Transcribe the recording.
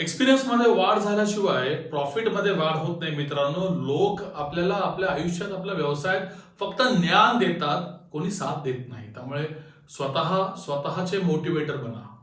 एक्सपिरियन्समध्ये वाढ झाल्याशिवाय प्रॉफिटमध्ये वाढ होत नाही मित्रांनो. लोक आपल्याला आपल्या आयुष्यात आपल्या व्यवसायात फक्त ज्ञान देतात कोणी साथ देत नाही. त्यामुळे स्वतः स्वतःचे मोटिवेटर बना.